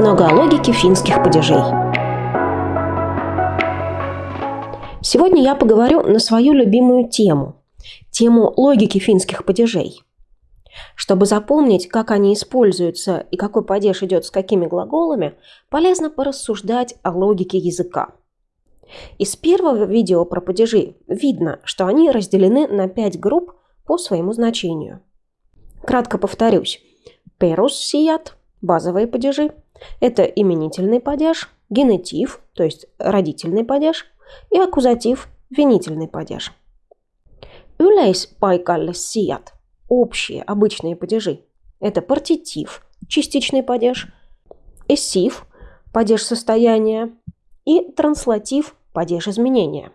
немного о логике финских падежей. Сегодня я поговорю на свою любимую тему – тему логики финских падежей. Чтобы запомнить, как они используются и какой падеж идет с какими глаголами, полезно порассуждать о логике языка. Из первого видео про падежи видно, что они разделены на пять групп по своему значению. Кратко повторюсь. Перус сият – базовые падежи. Это именительный падеж, генетив, то есть родительный падеж, и аккузатив – винительный падеж. Yleispaikalles сият – общие, обычные падежи. Это партитив, частичный падеж, эссив – падеж состояния, и транслатив – падеж изменения.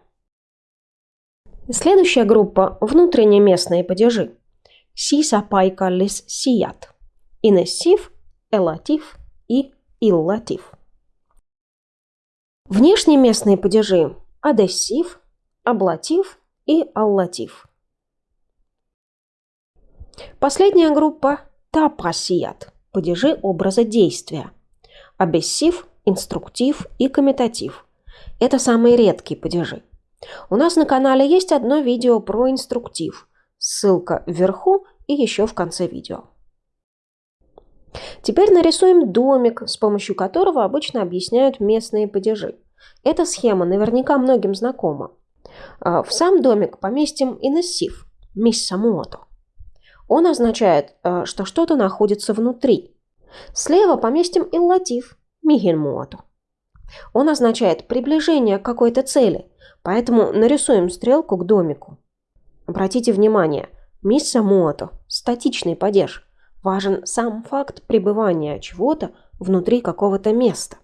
Следующая группа – внутренние местные падежи. Sisäpaikallissijat. Инессив, элатив и иллатив. Внешние местные падежи – адессив, аблатив и аллатив. Последняя группа – tapasijat – падежи образа действия. Абессив, инструктив и комитатив. Это самые редкие падежи. У нас на канале есть одно видео про инструктив. Ссылка вверху и еще в конце видео. Теперь нарисуем домик, с помощью которого обычно объясняют местные падежи. Эта схема наверняка многим знакома. А, в сам домик поместим инессив – миссамуото. Он означает, а, что что-то находится внутри. Слева поместим иллатив – мигенмуото. Он означает приближение к какой-то цели, поэтому нарисуем стрелку к домику. Обратите внимание, мисса муото – статичный падеж. Важен сам факт пребывания чего-то внутри какого-то места.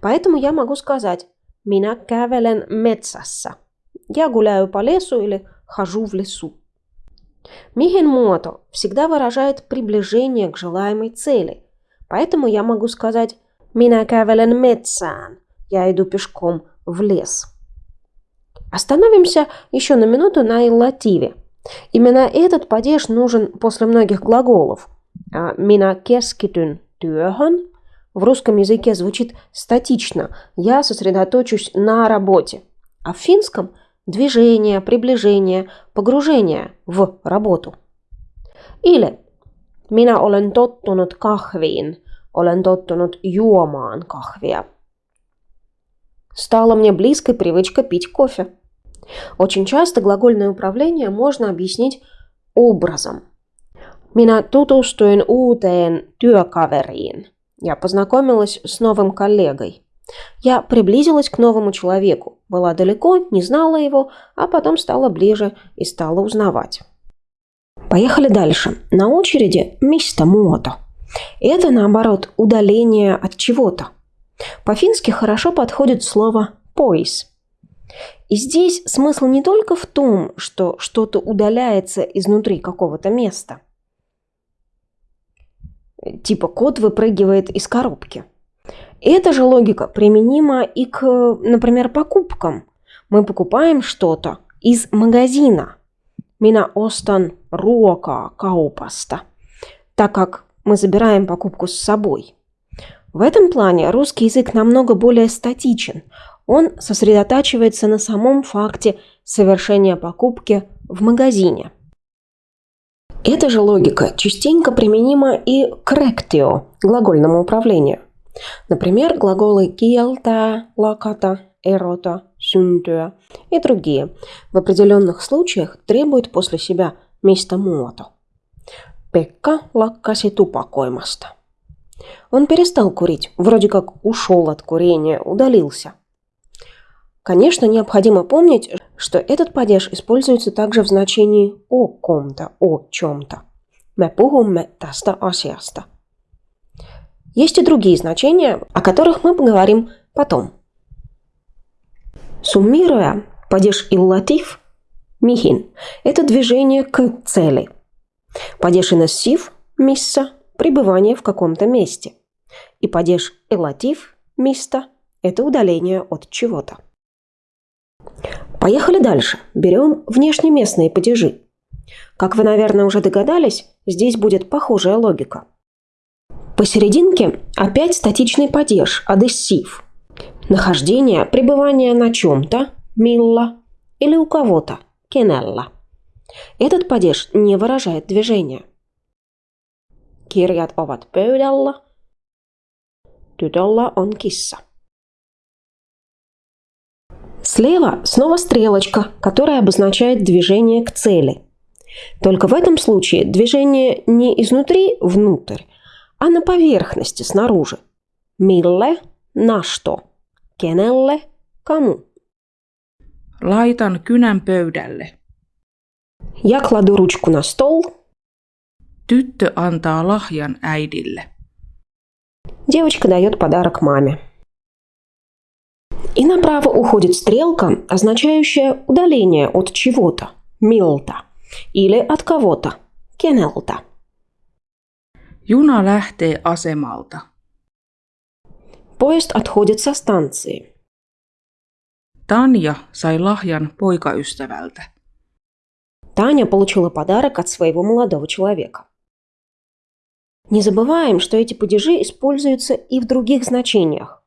Поэтому я могу сказать «Minä kävelen metsässä». Я гуляю по лесу или хожу в лесу. Михен мото всегда выражает приближение к желаемой цели. Поэтому я могу сказать «Minä kävelen metsään». Я иду пешком в лес. Остановимся еще на минуту на иллативе. Именно этот падеж нужен после многих глаголов. «Minä keskityn työhön» в русском языке звучит статично «я сосредоточусь на работе», а в финском – движение, приближение, погружение в работу. Или «Minä olen tottunut kahviin», olen tottunut juomaan kahvia. Стала мне близкой привычка пить кофе. Очень часто глагольное управление можно объяснить образом. Minä tutustuin uuteen työkaveriin. Я познакомилась с новым коллегой. Я приблизилась к новому человеку. Была далеко, не знала его, а потом стала ближе и стала узнавать. Поехали дальше. На очереди миста мото. Это, наоборот, удаление от чего-то. По-фински хорошо подходит слово «поис». И здесь смысл не только в том, что что-то удаляется изнутри какого-то места – типа кот выпрыгивает из коробки. Эта же логика применима и к, например, покупкам. Мы покупаем что-то из магазина. Мина остан руока каупаста. Так как мы забираем покупку с собой. В этом плане русский язык намного более статичен. Он сосредотачивается на самом факте совершения покупки в магазине. Эта же логика частенько применима и к ректио, глагольному управлению. Например, глаголы «kieltää», «lakata», «erota», «syntyä» и другие в определенных случаях требуют после себя места муото. Пекка лаккаси тупакоимаста. Он перестал курить, вроде как ушел от курения, удалился – Конечно, необходимо помнить, что этот падеж используется также в значении о ком-то, о чем-то. Me puhumme tästä asiasta. Есть и другие значения, о которых мы поговорим потом. Суммируя, падеж иллатив михин – это движение к цели. Падеж инессив – мисса – пребывание в каком-то месте. И падеж элатив – мисто – это удаление от чего-то. Поехали дальше. Берем внешнеместные падежи. Как вы, наверное, уже догадались, здесь будет похожая логика. Посерединке опять статичный падеж, адессив. Нахождение, пребывание на чем-то, милла, или у кого-то, кенелла. Этот падеж не выражает движения. Kirjat ovat pöydällä. Tytöllä on kissa. Слева снова стрелочка, которая обозначает движение к цели. Только в этом случае движение не изнутри внутрь, а на поверхности снаружи. Милле – на что? Кенелле – кому? Laitan kynän pöydälle. Я кладу ручку на стол. Tyttö antaa lahjan äidille. Девочка дает подарок маме. И направо уходит стрелка, означающая удаление от чего-то, милта, или от кого-то, кенелта. Juna lähtee asemalta. Поезд отходит со станции. Tanja sai lahjan poikaystävältä. Таня получила подарок от своего молодого человека. Не забываем, что эти падежи используются и в других значениях.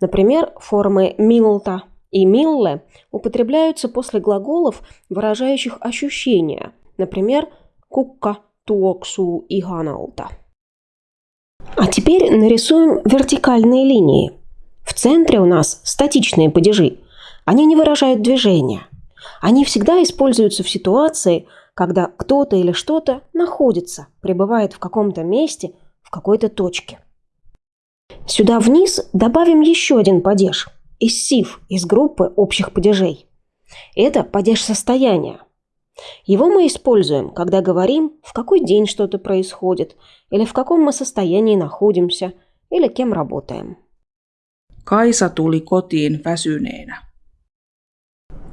Например, формы «милта» и «милле» употребляются после глаголов, выражающих ощущения. Например, «кукка туоксу и ганалта». А теперь нарисуем вертикальные линии. В центре у нас статичные падежи. Они не выражают движения. Они всегда используются в ситуации, когда кто-то или что-то находится, пребывает в каком-то месте, в какой-то точке. Сюда вниз добавим еще один падеж из СИФ, из группы общих падежей. Это падеж состояния. Его мы используем, когда говорим, в какой день что-то происходит, или в каком мы состоянии находимся, или кем работаем. Kaisa tuli kotiin väsyneenä.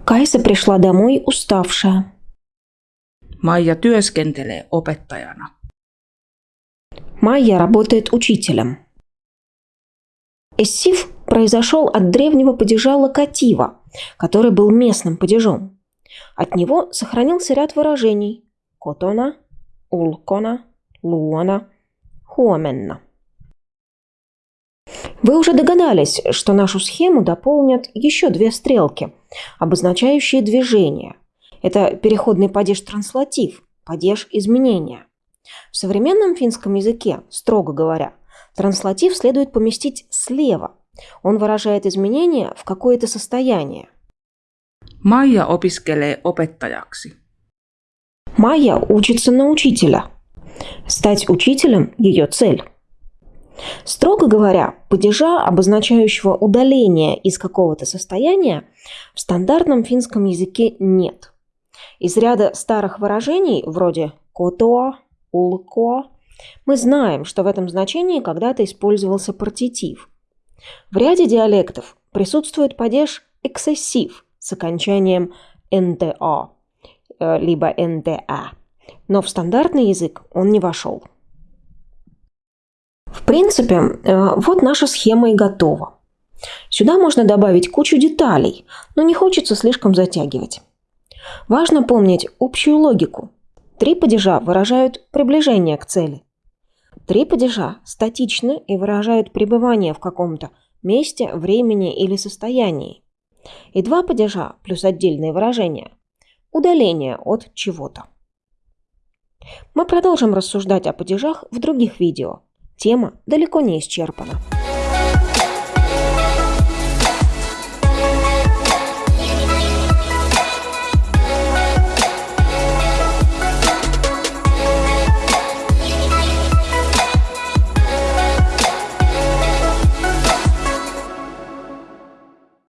Кайса пришла домой уставшая. Maija työskentelee opettajana. Майя работает учителем. Эссив произошел от древнего падежа локатива, который был местным падежом. От него сохранился ряд выражений – котона, улкона, луона, хуоменна. Вы уже догадались, что нашу схему дополнят еще две стрелки, обозначающие движение. Это переходный падеж-транслатив, падеж изменения. В современном финском языке, строго говоря, транслатив следует поместить слева. Он выражает изменение в какое-то состояние. Maija opiskelee opettajaksi. Майя учится на учителя. Стать учителем – ее цель. Строго говоря, падежа, обозначающего удаление из какого-то состояния, в стандартном финском языке нет. Из ряда старых выражений, вроде «котоа», «улко», мы знаем, что в этом значении когда-то использовался партитив. В ряде диалектов присутствует падеж «эксессив» с окончанием «нта» э, либо «нта», но в стандартный язык он не вошел. В принципе, э, вот наша схема и готова. Сюда можно добавить кучу деталей, но не хочется слишком затягивать. Важно помнить общую логику. Три падежа выражают приближение к цели. Три падежа статичны и выражают пребывание в каком-то месте, времени или состоянии. И два падежа плюс отдельные выражения – удаление от чего-то. Мы продолжим рассуждать о падежах в других видео – Тема далеко не исчерпана.